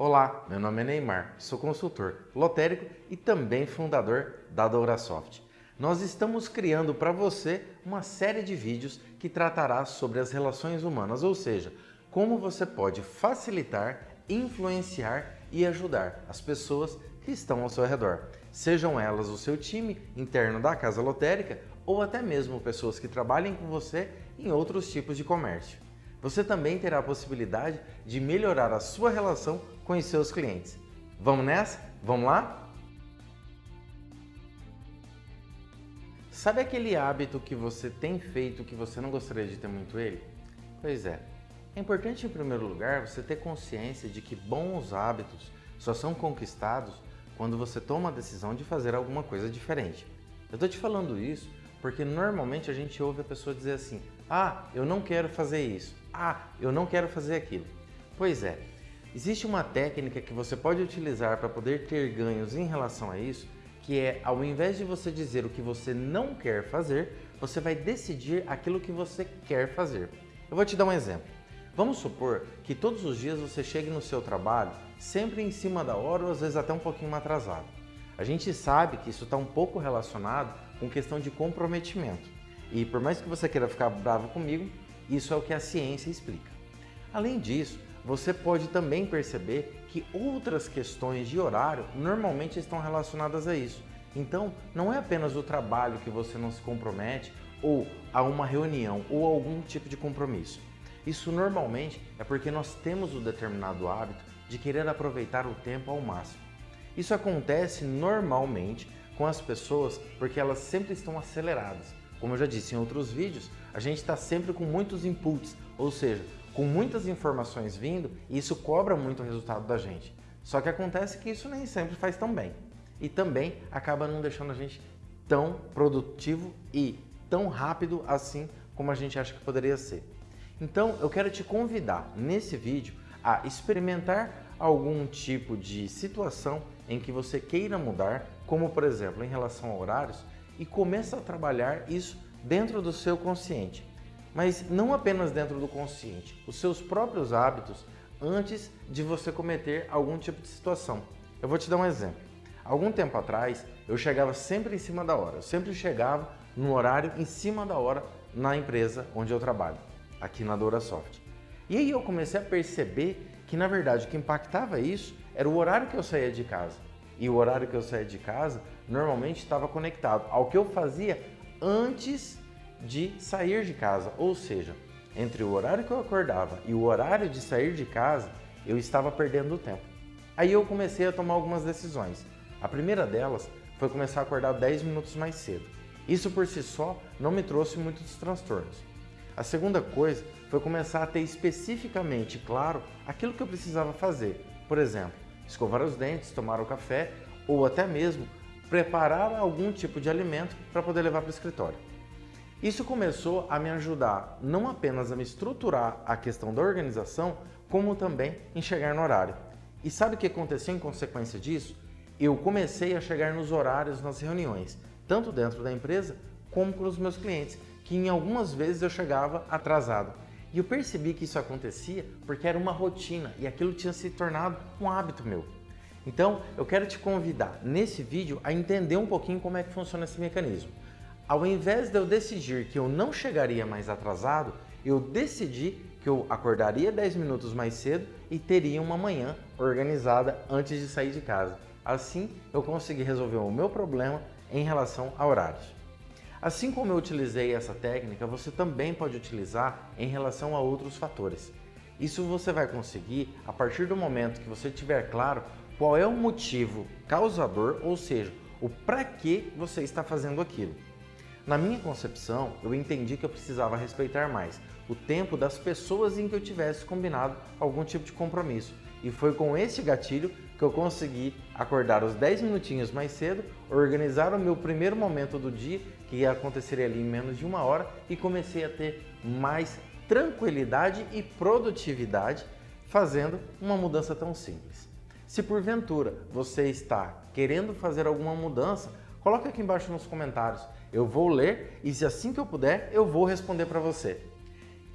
Olá, meu nome é Neymar, sou consultor lotérico e também fundador da Dourasoft. Nós estamos criando para você uma série de vídeos que tratará sobre as relações humanas, ou seja, como você pode facilitar, influenciar e ajudar as pessoas que estão ao seu redor, sejam elas o seu time interno da casa lotérica ou até mesmo pessoas que trabalhem com você em outros tipos de comércio. Você também terá a possibilidade de melhorar a sua relação com os seus clientes. Vamos nessa? Vamos lá? Sabe aquele hábito que você tem feito que você não gostaria de ter muito ele? Pois é. É importante, em primeiro lugar, você ter consciência de que bons hábitos só são conquistados quando você toma a decisão de fazer alguma coisa diferente. Eu estou te falando isso porque normalmente a gente ouve a pessoa dizer assim, ah, eu não quero fazer isso, ah, eu não quero fazer aquilo. Pois é, existe uma técnica que você pode utilizar para poder ter ganhos em relação a isso, que é ao invés de você dizer o que você não quer fazer, você vai decidir aquilo que você quer fazer. Eu vou te dar um exemplo. Vamos supor que todos os dias você chegue no seu trabalho sempre em cima da hora ou às vezes até um pouquinho atrasado. A gente sabe que isso está um pouco relacionado com questão de comprometimento. E por mais que você queira ficar bravo comigo, isso é o que a ciência explica. Além disso, você pode também perceber que outras questões de horário normalmente estão relacionadas a isso. Então, não é apenas o trabalho que você não se compromete ou a uma reunião ou algum tipo de compromisso. Isso normalmente é porque nós temos o determinado hábito de querer aproveitar o tempo ao máximo. Isso acontece normalmente com as pessoas porque elas sempre estão aceleradas. Como eu já disse em outros vídeos, a gente está sempre com muitos inputs, ou seja, com muitas informações vindo e isso cobra muito o resultado da gente. Só que acontece que isso nem sempre faz tão bem. E também acaba não deixando a gente tão produtivo e tão rápido assim como a gente acha que poderia ser. Então eu quero te convidar nesse vídeo a experimentar algum tipo de situação em que você queira mudar, como por exemplo em relação a horários, e começa a trabalhar isso dentro do seu consciente. Mas não apenas dentro do consciente, os seus próprios hábitos antes de você cometer algum tipo de situação. Eu vou te dar um exemplo. Algum tempo atrás, eu chegava sempre em cima da hora. Eu sempre chegava no horário em cima da hora na empresa onde eu trabalho, aqui na Dourasoft. E aí eu comecei a perceber que, na verdade, o que impactava isso era o horário que eu saía de casa. E o horário que eu saía de casa normalmente estava conectado ao que eu fazia antes de sair de casa. Ou seja, entre o horário que eu acordava e o horário de sair de casa, eu estava perdendo tempo. Aí eu comecei a tomar algumas decisões. A primeira delas foi começar a acordar 10 minutos mais cedo. Isso por si só não me trouxe muitos transtornos. A segunda coisa foi começar a ter especificamente claro aquilo que eu precisava fazer. Por exemplo, escovar os dentes, tomar o café ou até mesmo preparar algum tipo de alimento para poder levar para o escritório. Isso começou a me ajudar não apenas a me estruturar a questão da organização, como também em chegar no horário. E sabe o que aconteceu em consequência disso? Eu comecei a chegar nos horários nas reuniões, tanto dentro da empresa como com os meus clientes, que em algumas vezes eu chegava atrasado. E eu percebi que isso acontecia porque era uma rotina e aquilo tinha se tornado um hábito meu. Então, eu quero te convidar nesse vídeo a entender um pouquinho como é que funciona esse mecanismo. Ao invés de eu decidir que eu não chegaria mais atrasado, eu decidi que eu acordaria 10 minutos mais cedo e teria uma manhã organizada antes de sair de casa. Assim, eu consegui resolver o meu problema em relação a horários. Assim como eu utilizei essa técnica, você também pode utilizar em relação a outros fatores. Isso você vai conseguir a partir do momento que você tiver claro qual é o motivo causador, ou seja, o para que você está fazendo aquilo. Na minha concepção, eu entendi que eu precisava respeitar mais o tempo das pessoas em que eu tivesse combinado algum tipo de compromisso. E foi com esse gatilho que eu consegui acordar os 10 minutinhos mais cedo, organizar o meu primeiro momento do dia, que aconteceria ali em menos de uma hora, e comecei a ter mais tranquilidade e produtividade fazendo uma mudança tão simples. Se porventura você está querendo fazer alguma mudança, coloque aqui embaixo nos comentários. Eu vou ler e se assim que eu puder, eu vou responder para você.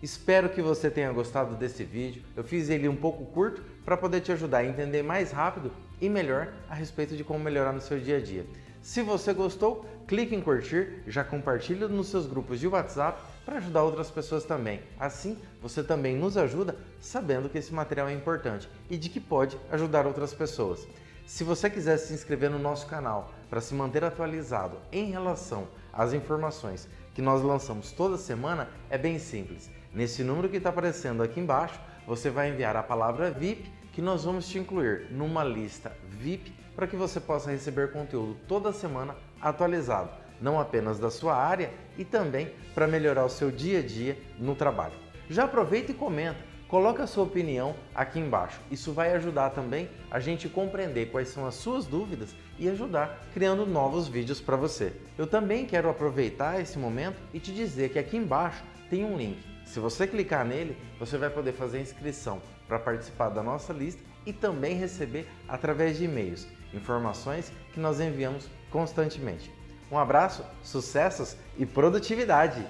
Espero que você tenha gostado desse vídeo. Eu fiz ele um pouco curto para poder te ajudar a entender mais rápido e melhor a respeito de como melhorar no seu dia a dia. Se você gostou, clique em curtir, já compartilhe nos seus grupos de WhatsApp para ajudar outras pessoas também. Assim, você também nos ajuda sabendo que esse material é importante e de que pode ajudar outras pessoas. Se você quiser se inscrever no nosso canal para se manter atualizado em relação às informações que nós lançamos toda semana, é bem simples. Nesse número que está aparecendo aqui embaixo, você vai enviar a palavra VIP que nós vamos te incluir numa lista VIP para que você possa receber conteúdo toda semana atualizado, não apenas da sua área e também para melhorar o seu dia a dia no trabalho. Já aproveita e comenta, coloca a sua opinião aqui embaixo. Isso vai ajudar também a gente compreender quais são as suas dúvidas e ajudar criando novos vídeos para você. Eu também quero aproveitar esse momento e te dizer que aqui embaixo tem um link. Se você clicar nele, você vai poder fazer inscrição para participar da nossa lista e também receber através de e-mails informações que nós enviamos constantemente. Um abraço, sucessos e produtividade!